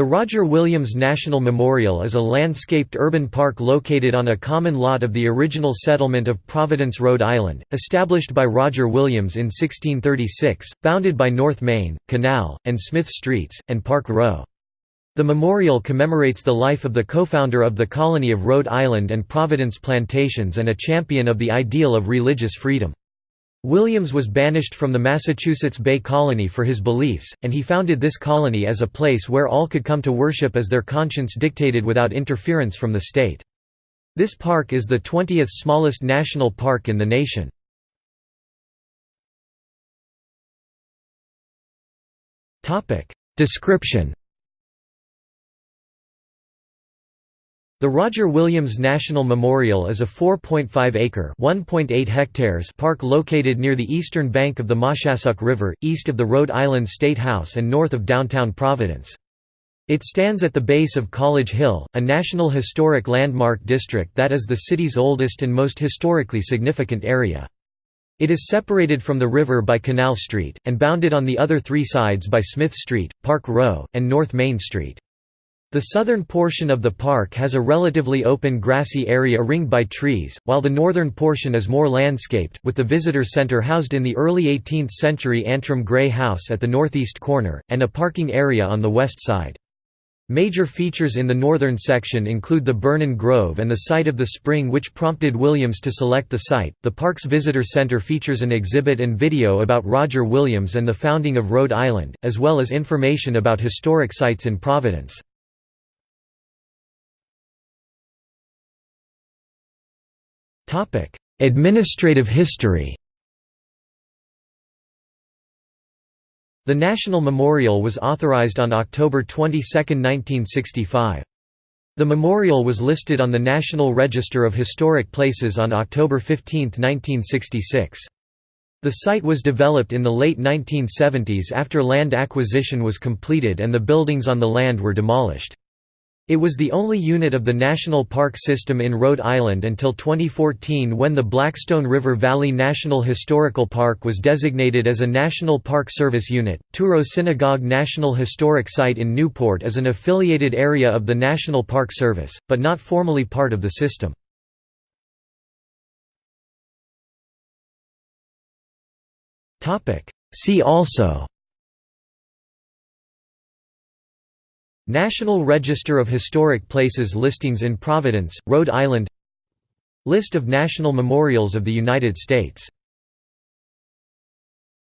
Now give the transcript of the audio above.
The Roger Williams National Memorial is a landscaped urban park located on a common lot of the original settlement of Providence, Rhode Island, established by Roger Williams in 1636, bounded by North Main, Canal, and Smith Streets, and Park Row. The memorial commemorates the life of the co-founder of the colony of Rhode Island and Providence Plantations and a champion of the ideal of religious freedom. Williams was banished from the Massachusetts Bay Colony for his beliefs, and he founded this colony as a place where all could come to worship as their conscience dictated without interference from the state. This park is the 20th smallest national park in the nation. Description The Roger Williams National Memorial is a 4.5-acre (1.8 hectares) park located near the eastern bank of the Moshassuck River, east of the Rhode Island State House and north of downtown Providence. It stands at the base of College Hill, a National Historic Landmark District that is the city's oldest and most historically significant area. It is separated from the river by Canal Street, and bounded on the other three sides by Smith Street, Park Row, and North Main Street. The southern portion of the park has a relatively open grassy area ringed by trees, while the northern portion is more landscaped, with the visitor center housed in the early 18th-century Antram Gray House at the northeast corner, and a parking area on the west side. Major features in the northern section include the Bernon Grove and the site of the spring which prompted Williams to select the site. The park's visitor center features an exhibit and video about Roger Williams and the founding of Rhode Island, as well as information about historic sites in Providence. Administrative history The National Memorial was authorized on October 22, 1965. The memorial was listed on the National Register of Historic Places on October 15, 1966. The site was developed in the late 1970s after land acquisition was completed and the buildings on the land were demolished. It was the only unit of the National Park System in Rhode Island until 2014 when the Blackstone River Valley National Historical Park was designated as a National Park Service unit. Touro Synagogue National Historic Site in Newport is an affiliated area of the National Park Service, but not formally part of the system. See also National Register of Historic Places listings in Providence, Rhode Island. List of national memorials of the United States